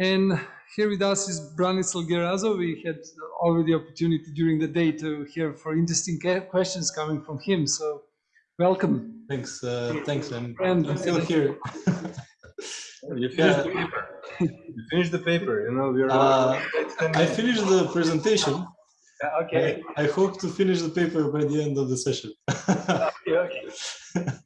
And here with us is Branislav Gerazov. We had already the opportunity during the day to hear for interesting questions coming from him. So welcome. Thanks. Uh, thanks. I'm, and, I'm still here. you finished the paper. You finished the paper. You know, we're. Uh, I finished the presentation. Okay. I, I, hope to finish the paper by the end of the session. okay. Okay.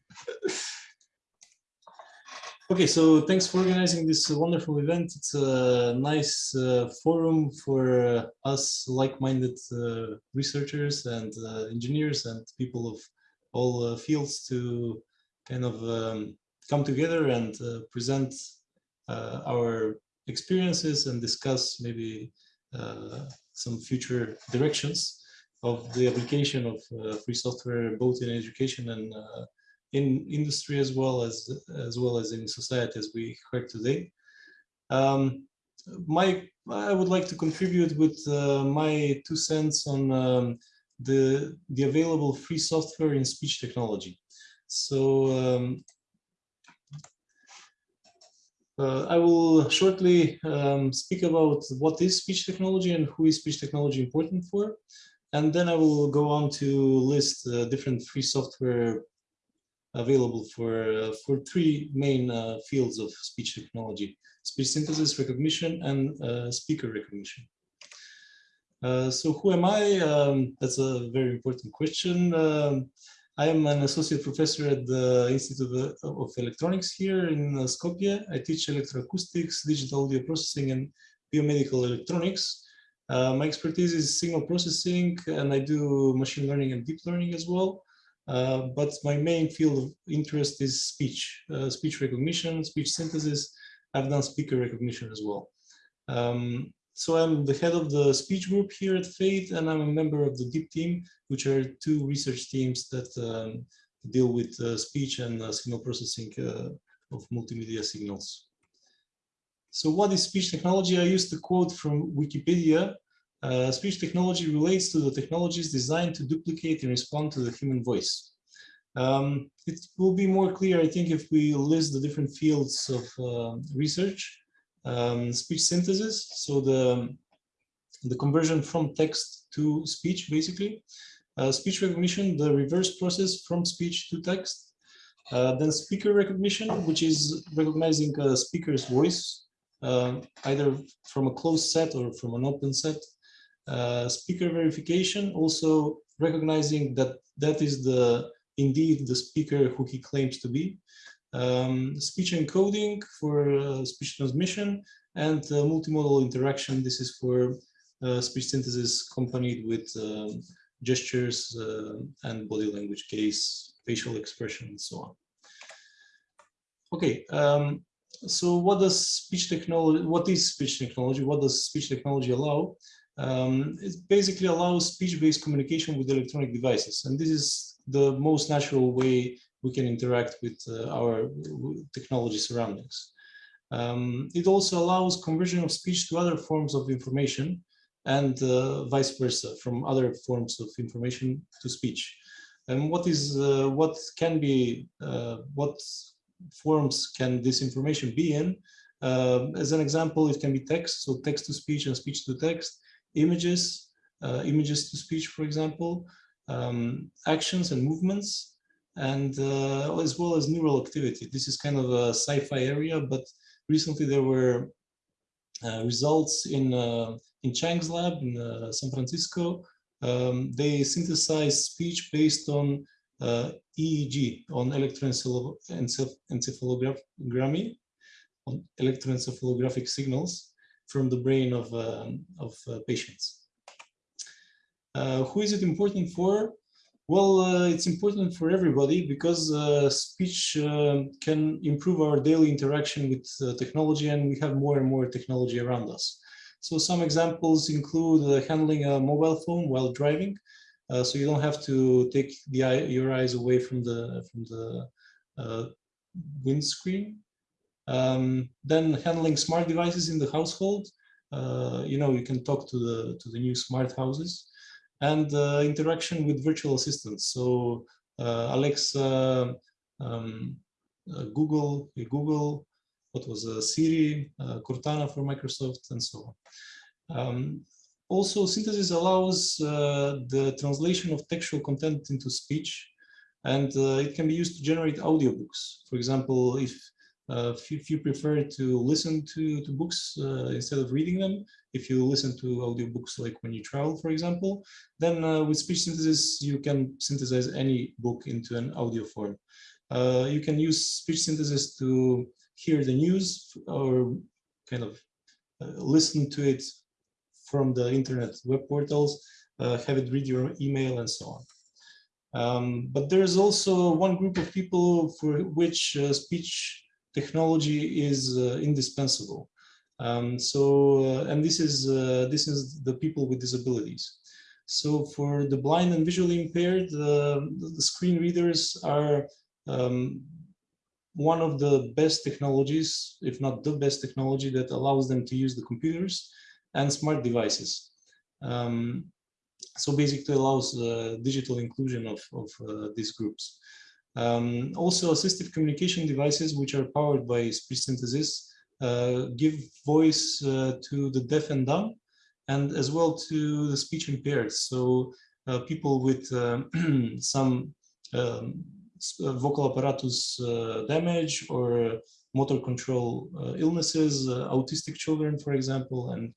Okay, so thanks for organizing this wonderful event. It's a nice uh, forum for uh, us like-minded uh, researchers and uh, engineers and people of all uh, fields to kind of um, come together and uh, present our experiences and discuss maybe some future directions of the application of free software both in education and in industry as well as as well as in society as we heard today. Um, my I would like to contribute with uh, my two cents on um, the the available free software in speech technology. So um, uh, I will shortly um, speak about what is speech technology and who is speech technology important for. And then I will go on to list uh, different free software available for, uh, for three main uh, fields of speech technology, speech synthesis, recognition, and uh, speaker recognition. So who am I? Um, that's a very important question. Um, I am an associate professor at the Institute of Electronics here in Skopje. I teach electroacoustics, digital audio processing, and biomedical electronics. Uh, my expertise is signal processing, and I do machine learning and deep learning as well. Uh, but my main field of interest is speech, uh, speech recognition, speech synthesis. I've done speaker recognition as well. Um, so I'm the head of the speech group here at FATE, and I'm a member of the DEEP team, which are two research teams that um, deal with uh, speech and uh, signal processing uh, of multimedia signals. So what is speech technology? I used to quote from Wikipedia, uh, speech technology relates to the technologies designed to duplicate and respond to the human voice. Um, it will be more clear, I think, if we list the different fields of uh, research. Um, speech synthesis, so the, the conversion from text to speech, basically. Uh, speech recognition, the reverse process from speech to text. Uh, then speaker recognition, which is recognizing a speaker's voice, uh, either from a closed set or from an open set. Uh, speaker verification, also recognizing that that is the indeed the speaker who he claims to be. Um, speech encoding for uh, speech transmission and uh, multimodal interaction. This is for speech synthesis accompanied with um, gestures and body language case, facial expression, and so on. Okay, um, so what does speech technology, what is speech technology? What does speech technology allow? Um, it basically allows speech-based communication with electronic devices. And this is the most natural way we can interact with uh, our technology surroundings. Um, it also allows conversion of speech to other forms of information and uh, vice versa from other forms of information to speech. And what is uh, what can be uh, what forms can this information be in? Uh, as an example, it can be text, so text to speech and speech to text images, uh, images to speech, for example, um, actions and movements, and uh, as well as neural activity. This is kind of a sci-fi area, but recently there were uh, results in uh, in Chang's lab in uh, San Francisco. Um, they synthesized speech based on uh, EEG, on electroencephalography, on electroencephalographic signals from the brain of, um, of uh, patients. Uh, who is it important for? Well, uh, it's important for everybody because uh, speech uh, can improve our daily interaction with uh, technology and we have more and more technology around us. So some examples include handling a mobile phone while driving. so you don't have to take the eye, your eyes away from the, from the windscreen um, then handling smart devices in the household. Uh, you know, you can talk to the to the new smart houses and uh, interaction with virtual assistants. So uh, Alexa, um, uh, Google, Google, what was uh, Siri, uh, Cortana for Microsoft, and so on. Um, also, synthesis allows uh, the translation of textual content into speech, and uh, it can be used to generate audiobooks. For example, if uh, if you prefer to listen to, to books uh, instead of reading them, if you listen to audiobooks like when you travel, for example, then uh, with speech synthesis, you can synthesize any book into an audio form. Uh, you can use speech synthesis to hear the news or kind of uh, listen to it from the internet web portals, have it read your email and so on. Um, but there is also one group of people for which speech technology is uh, indispensable. Um, so, uh, and this is uh, this is the people with disabilities. So, for the blind and visually impaired, the screen readers are um, one of the best technologies, if not the best technology, that allows them to use the computers and smart devices. Um, so basically allows uh, digital inclusion of, of uh, these groups. Um, also, assistive communication devices, which are powered by speech synthesis, uh, give voice uh, to the deaf and dumb, and as well to the speech impaired. So uh, people with um, some um, uh, vocal apparatus uh, damage or motor control uh, illnesses, autistic children, for example, and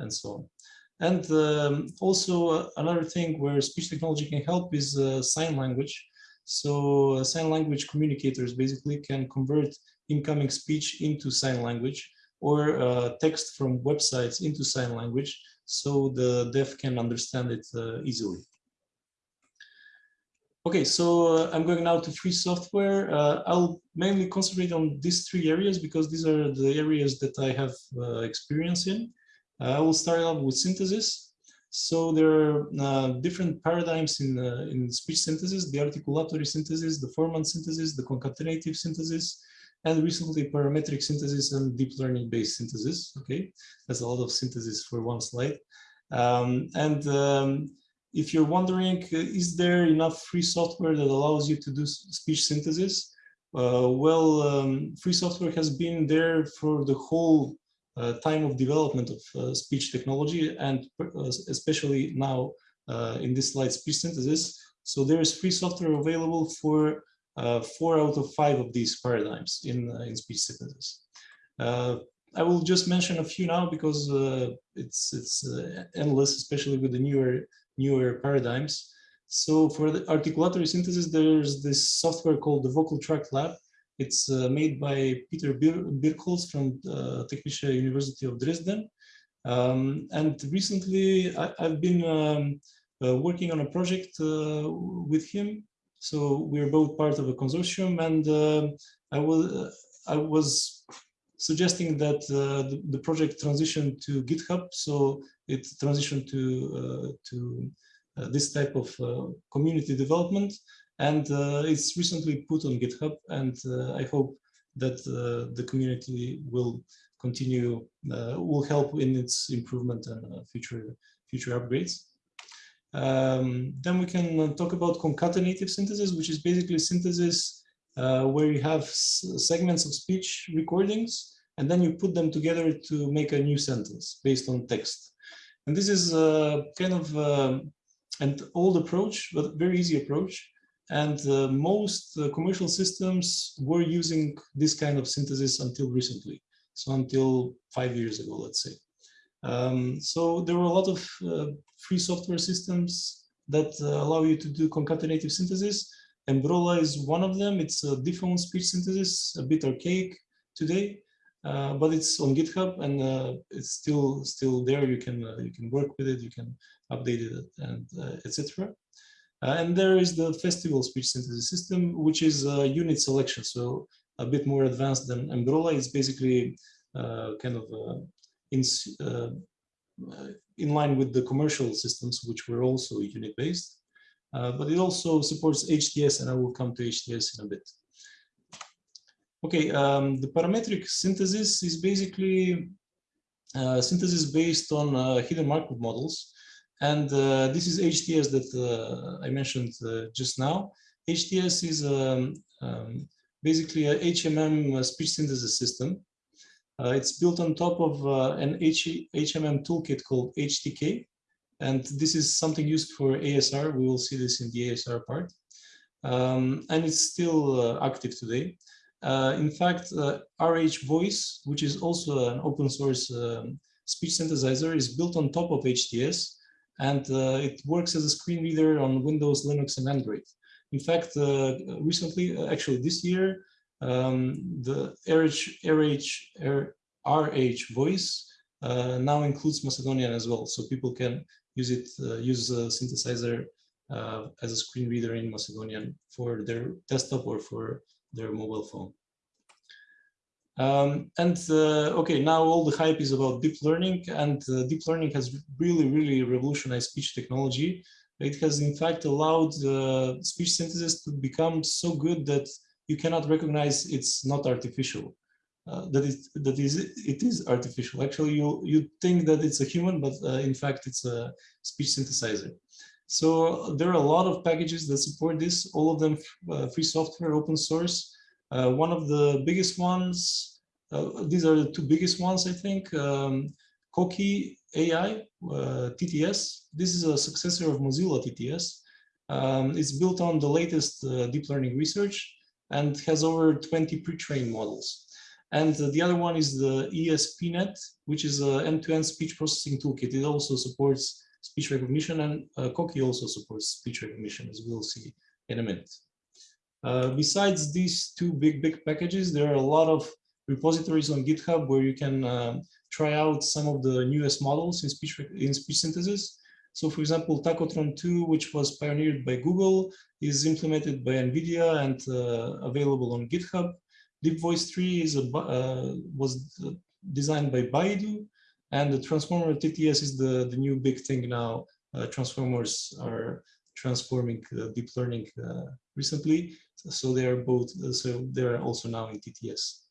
and so on. And um, also another thing where speech technology can help is sign language. So uh, sign language communicators basically can convert incoming speech into sign language or uh, text from websites into sign language so the deaf can understand it uh, easily. Okay, so uh, I'm going now to free software. Uh, I'll mainly concentrate on these three areas because these are the areas that I have uh, experience in. I will start off with synthesis. So there are uh, different paradigms in, uh, in speech synthesis, the articulatory synthesis, the formant synthesis, the concatenative synthesis, and recently parametric synthesis and deep learning based synthesis. Okay, that's a lot of synthesis for one slide. Um, and um, if you're wondering, uh, is there enough free software that allows you to do speech synthesis? Uh, well, um, free software has been there for the whole time of development of uh, speech technology and uh, especially now in this slide speech synthesis. So there is free software available for four out of five of these paradigms in, in speech synthesis. I will just mention a few now because uh, it's it's uh, endless, especially with the newer newer paradigms. So for the articulatory synthesis, there's this software called the Vocal Tract Lab, it's uh, made by Peter Bir Birkholz from uh, Technische University of Dresden. Um, and recently I, have been um, uh, working on a project uh, with him. So we're both part of a consortium and uh, I, was, uh, I was suggesting that the, the, project transition to GitHub. So it transitioned to, to this type of community development and uh, it's recently put on GitHub, and uh, I hope that uh, the community will continue, will help in its improvement and future future upgrades. Um, then we can talk about concatenative synthesis, which is basically synthesis uh, where you have segments of speech recordings, and then you put them together to make a new sentence based on text. And this is uh, kind of uh, an old approach, but very easy approach. And uh, most uh, commercial systems were using this kind of synthesis until recently. So until five years ago, let's say. Um, so there were a lot of uh, free software systems that uh, allow you to do concatenative synthesis. MBROLA is one of them. It's a diphone speech synthesis, a bit archaic today, uh, but it's on GitHub and uh, it's still still there. You can you can work with it, you can update it, and etc. Uh, and there is the festival speech synthesis system, which is a unit selection. So a bit more advanced than MBROLA. It's basically uh, kind of uh, in, uh, in line with the commercial systems, which were also unit based. Uh, but it also supports HTS, and I will come to HTS in a bit. Okay, um, the parametric synthesis is basically uh, synthesis based on hidden Markov models. And uh, this is HTS that uh, I mentioned uh, just now. HTS is um, um, basically a HMM speech synthesis system. Uh, it's built on top of uh, an H HMM toolkit called HTK. And this is something used for ASR. We will see this in the ASR part. Um, and it's still active today. In fact, RH Voice, which is also an open source um, speech synthesizer, is built on top of HTS and uh, it works as a screen reader on Windows, Linux, and Android. In fact, uh, recently, uh, actually this year, um, the RH, RH, RH voice uh, now includes Macedonian as well, so people can use it, uh, use a synthesizer uh, as a screen reader in Macedonian for their desktop or for their mobile phone. Um, and uh, okay, now all the hype is about deep learning and uh, deep learning has really, really revolutionized speech technology. It has in fact allowed uh, speech synthesis to become so good that you cannot recognize it's not artificial. Uh, that is that is it is artificial. Actually, you you think that it's a human, but uh, in fact it's a speech synthesizer. So there are a lot of packages that support this. All of them uh, free software, open source. Uh, one of the biggest ones, uh, these are the two biggest ones, I think, um, Coqui AI, uh, TTS. This is a successor of Mozilla TTS. Um, it's built on the latest uh, deep learning research and has over 20 pre-trained models. And the other one is the ESPNet, which is an end-to-end speech processing toolkit. It also supports speech recognition and uh, Coqui also supports speech recognition, as we'll see in a minute. Uh, besides these two big, big packages, there are a lot of repositories on GitHub where you can um, try out some of the newest models in speech, in speech synthesis. So for example, Tacotron 2, which was pioneered by Google, is implemented by NVIDIA and uh, available on GitHub. Deep Voice 3 is a, uh, was designed by Baidu, and the Transformer TTS is the, the new big thing now. Uh, transformers are transforming uh, deep learning uh, recently. So they are both, so they are also now in TTS.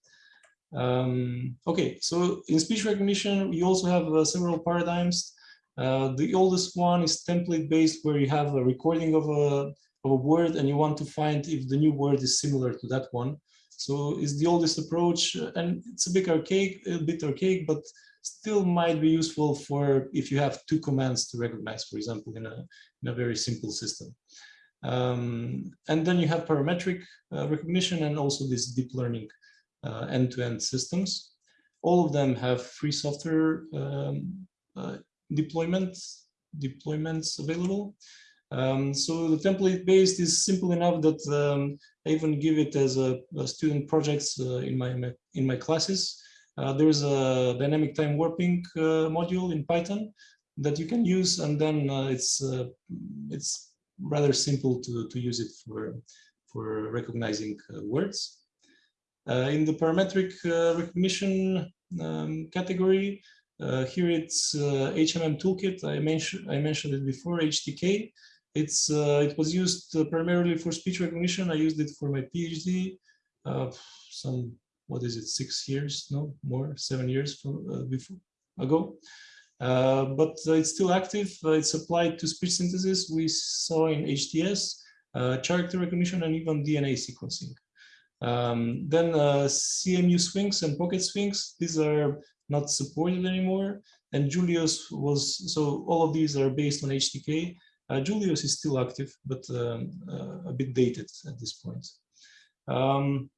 Um, okay, so in speech recognition, you also have uh, several paradigms. Uh, the oldest one is template based where you have a recording of a, of a word and you want to find if the new word is similar to that one. So it's the oldest approach and it's a bit archaic, a bit archaic, but still might be useful for if you have two commands to recognize, for example, in a, in a very simple system. Um, and then you have parametric uh, recognition and also this deep learning uh, end-to-end -end systems. All of them have free software um, uh, deployments, deployments available. Um, so the template based is simple enough that um, I even give it as a, a student projects uh, in my in my classes. Uh, there's a dynamic time warping uh, module in Python that you can use, and then uh, it's uh, it's rather simple to to use it for for recognizing words. Uh, in the parametric uh, recognition um, category, uh, here it's HMM toolkit. I mentioned I mentioned it before. HTK. It's it was used primarily for speech recognition. I used it for my PhD. some what is it? Six years? No more. Seven years from, before ago. Uh, but uh, it's still active. Uh, it's applied to speech synthesis. We saw in HTS, character recognition, and even DNA sequencing. Um, then uh, CMU Sphinx and PocketSphinx, these are not supported anymore. And Julius was, so all of these are based on HTK. Uh, Julius is still active, but um, uh, a bit dated at this point. Um,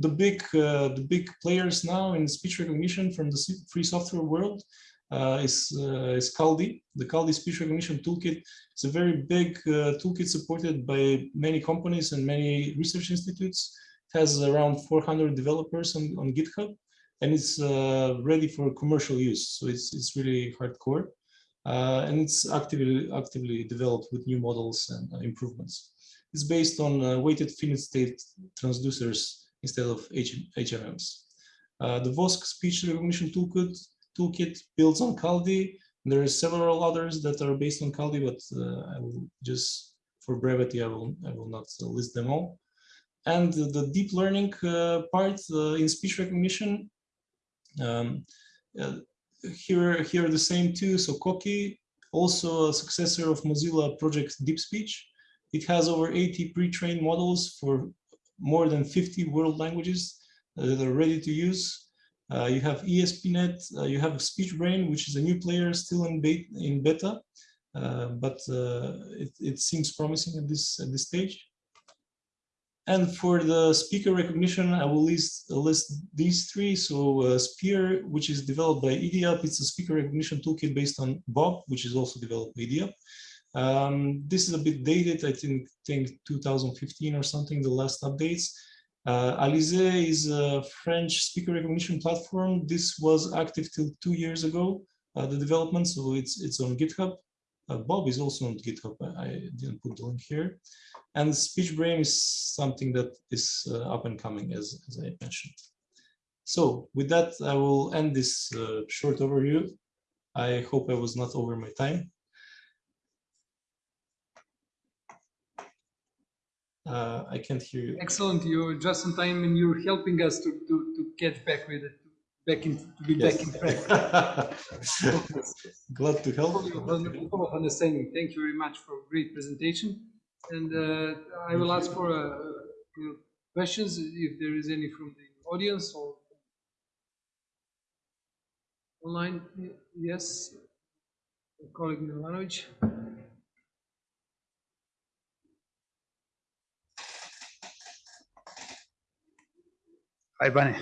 the big uh, the big players now in speech recognition from the free software world uh, is, uh, is Kaldi. The Kaldi speech recognition toolkit is a very big uh, toolkit supported by many companies and many research institutes. It has around 400 developers on, on GitHub and it's uh, ready for commercial use. So it's, it's really hardcore. Uh, and it's actively actively developed with new models and uh, improvements. It's based on weighted finite state transducers instead of HMMs. the Vosk speech recognition toolkit toolkit builds on Kaldi. There are several others that are based on Kaldi, but uh, I will just, for brevity, I will, I will not uh, list them all. And the deep learning uh, part in speech recognition, um, here, here are the same two. So Coqui, also a successor of Mozilla Project Deep Speech. It has over 80 pre-trained models for more than 50 world languages that are ready to use. Uh, you have ESPNet, uh, you have SpeechBrain, which is a new player still in, beta, in beta, uh, but uh, it, it seems promising at this at this stage. And for the speaker recognition, I will list, list these three. So uh, Spear, which is developed by Idiap, it's a speaker recognition toolkit based on Bob, which is also developed by Idiap. Um, this is a bit dated, I think, think 2015 or something, the last updates. Uh, Alize is a French speaker recognition platform. This was active till two years ago, uh, the development, so it's, it's on GitHub. Uh, Bob is also on GitHub. I didn't put the link here. And SpeechBrain is something that is uh, up and coming, as, as I mentioned. So with that, I will end this uh, short overview. I hope I was not over my time. Uh, I can't hear you. Excellent. You're just in time and you're helping us to, to, to get back with it, back in, to be Yes. back in track. Glad to help. Understanding. Thank you very much for a great presentation. And uh, I will ask for uh, you know, questions if there is any from the audience or online. Yes, colleague Milanovic. Hi, Bunny.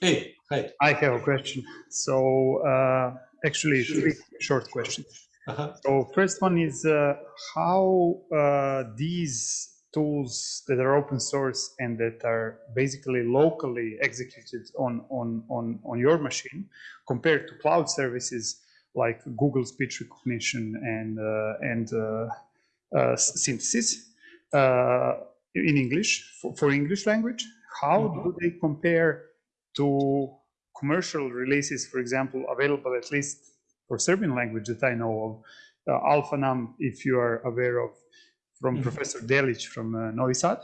Hey, hi. I have a question. So, uh, actually, three short questions. Uh-huh. So, first one is uh, how uh, these tools that are open source and that are basically locally executed on on on on your machine compared to cloud services like Google Speech Recognition and uh, and uh, uh, synthesis uh, in English for, for English language. How do they compare to commercial releases, for example, available at least for Serbian language that I know of, uh, AlfaNum, if you are aware of, from Mhm. Professor Delic from uh, Novi Sad.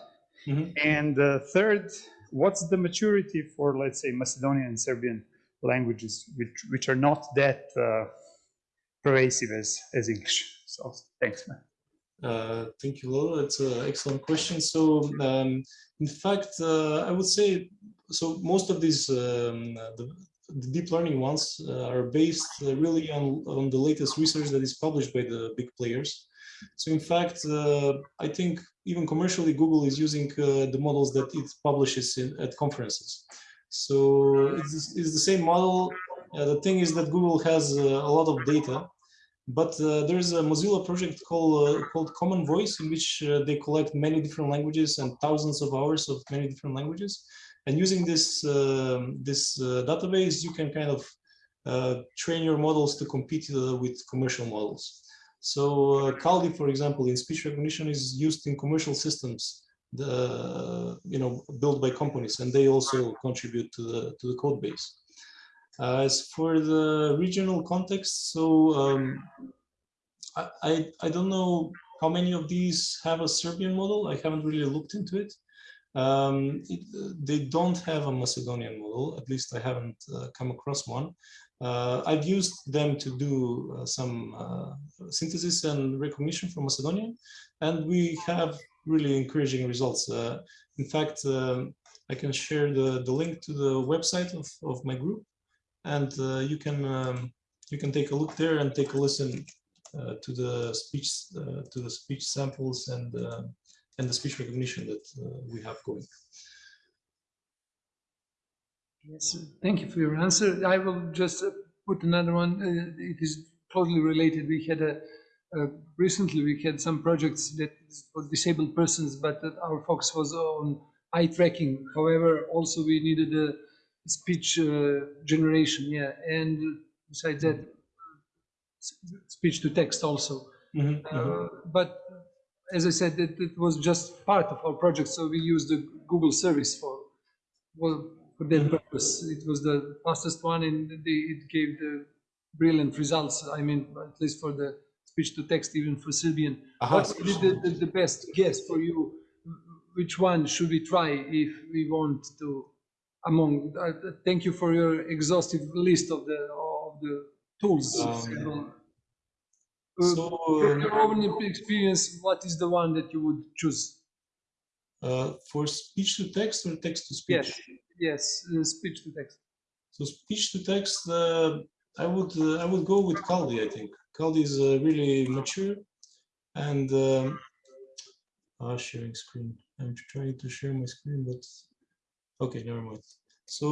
Mhm. And uh, third, what's the maturity for, let's say, Macedonian and Serbian languages, which, which are not that uh, pervasive as, as English? So thanks, man. Uh, thank you, Lolo. It's an excellent question. So, um, in fact, uh, I would say so. Most of these um, the, the deep learning ones uh, are based uh, really on on the latest research that is published by the big players. So, in fact, uh, I think even commercially, Google is using uh, the models that it publishes in, at conferences. So, it's, it's the same model. The thing is that Google has a lot of data but uh, there's a Mozilla project called uh, called Common Voice in which uh, they collect many different languages and thousands of hours of many different languages. And using this um this database, you can kind of train your models to compete with commercial models. So uh, Kaldi, for example, in speech recognition is used in commercial systems, the you know built by companies, and they also contribute to the to the code base. Uh, as for the regional context, so um, I, I, I don't know how many of these have a Serbian model. I haven't really looked into it. Um, it they don't have a Macedonian model, at least I haven't uh, come across one. Uh, I've used them to do uh, some uh, synthesis and recognition for Macedonian, and we have really encouraging results. Uh, in fact, um, I can share the, the link to the website of, of my group and uh, you can um, you can take a look there and take a listen uh, to the speech uh, to the speech samples and uh, and the speech recognition that uh, we have going. Yes, thank you for your answer. I will just uh, put another one. It is closely related. We had a recently we had some projects that for disabled persons, but our focus was on eye tracking. However, also we needed a speech uh, generation, yeah, and besides that, speech to text also. Mhm, mhm. Uh, but as I said, it, it was just part of our project, so we used the Google service for well for that Mhm. purpose. It was the fastest one, and they, it gave the brilliant results. I mean, at least for the speech to text, even for Serbian. Aha, What would the, the, the best guess for you? Which one should we try if we want to? Among, uh, thank you for your exhaustive list of the of the tools. Um. Uh, So from your own experience, what is the one that you would choose? Uh, for speech to text or text to speech? Yes, yes, uh, speech to text. So speech to text, uh, I would uh, I would go with Kaldi. I think Kaldi is uh, really mature, and um, uh, sharing screen. I'm trying to share my screen, but okay, never mind. So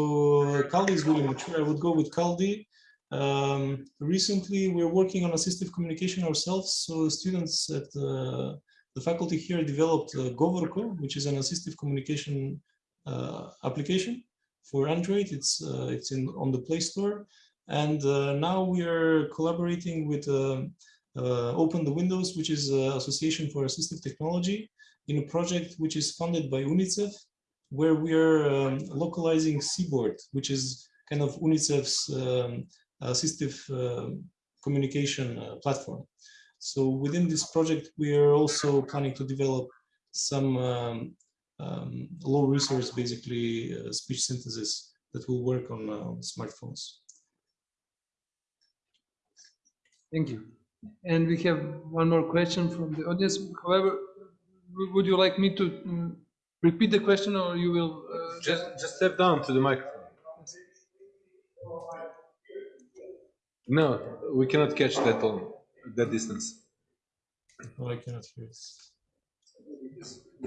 Kaldi is really mature. I would go with Kaldi. Um, recently, we're working on assistive communication ourselves. So students at uh, the faculty here developed uh, Govorko, which is an assistive communication uh, application for Android. It's uh, it's in on the Play Store, and uh, now we are collaborating with um, uh, Open the Windows, which is uh, Association for Assistive Technology, in a project which is funded by UNICEF, where we are um, localizing Cboard, which is kind of UNICEF's um, assistive um communication uh, platform. So within this project, we are also planning to develop some um, um, low resource, basically uh, speech synthesis that will work on uh, smartphones. Thank you. And we have one more question from the audience. However, would you like me to mm, repeat the question or you will? uh, Just, just step down to the microphone. No, we cannot catch that on that distance. Oh, I cannot hear it.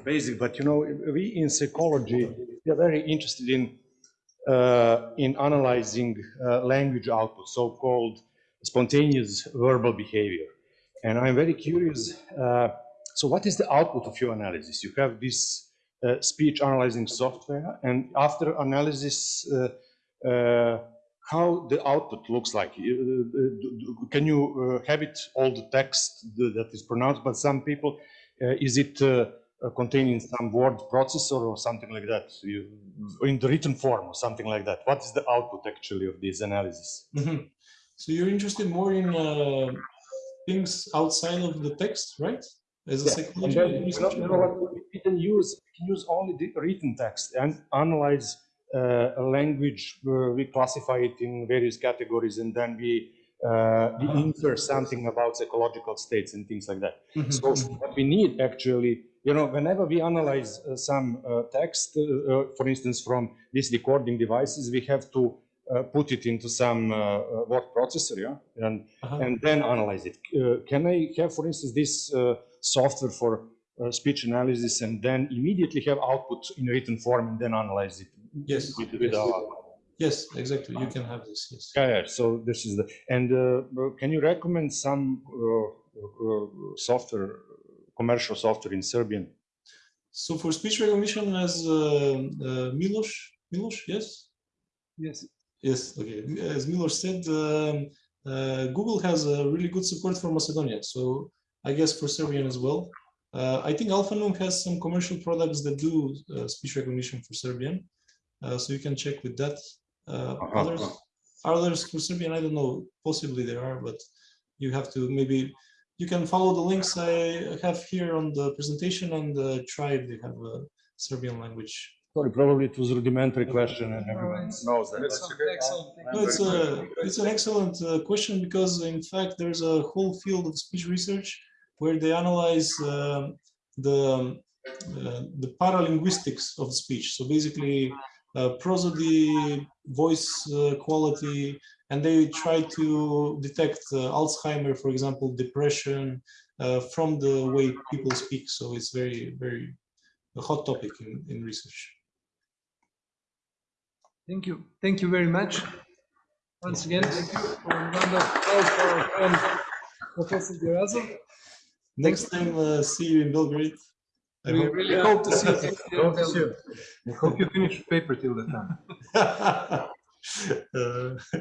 basic, but you know, we in psychology, we are very interested in, uh, in analyzing uh, language output, so-called spontaneous verbal behavior. And I'm very curious, uh, so what is the output of your analysis? You have this uh, speech analyzing software, and after analysis, uh, uh, how the output looks like. Uh, uh, d- d- Can you uh, have it all the text that is pronounced, but some people, uh, is it uh, uh, containing some word processor or something like that, you, in the written form or something like that? What is the output actually of this analysis? Mhm. So you're interested more in uh, things outside of the text, right? As a And psychology then, you know, researcher? you know what, we can use, can use only the written text and analyze uh, a language, uh, we classify it in various categories and then we, uh, we infer something about psychological states and things like that. Mhm. So what we need actually, you know, whenever we analyze uh, some uh, text, uh, uh, for instance, from these recording devices, we have to uh, put it into some word processor, yeah, and Uh-huh. and then analyze it. Uh, can I have, for instance, this uh, software for uh, speech analysis and then immediately have output in written form and then analyze it Yes, with, with yes. our Yes, exactly. You can have this. Yes. yeah, yeah, so this is the, and uh, can you recommend some uh, uh, software, commercial software in Serbian? So for speech recognition, as uh, uh, Milos, Milos, yes, Yes. yes, okay. As Milos said, um, uh, Google has a really good support for Macedonia. So I guess for Serbian as well. Uh, I think AlfaNum has some commercial products that do uh, speech recognition for Serbian. Uh, so you can check with that. Uh, Uh-huh, others, others for Serbian, I don't know. Possibly there are, but you have to maybe you can follow the links I have here on the presentation and the tribe. they have a Serbian language. Sorry, probably it was a rudimentary question and everyone knows that. That's but- okay. Excellent. No, it's a it's an excellent uh, question because in fact there's a whole field of speech research where they analyze um the uh, the paralinguistics of speech. So basically, uh, prosody, voice uh, quality, and they try to detect Alzheimer, for example, depression from the way people speak. So it's very very a hot topic in, in research. Thank you. Thank you very much. Once again, thank you for a round of for Professor. Next time, uh, see you in Belgrade. I We hope. really hope to see you. Hope to see you. I hope you finish the paper till the time. Uh,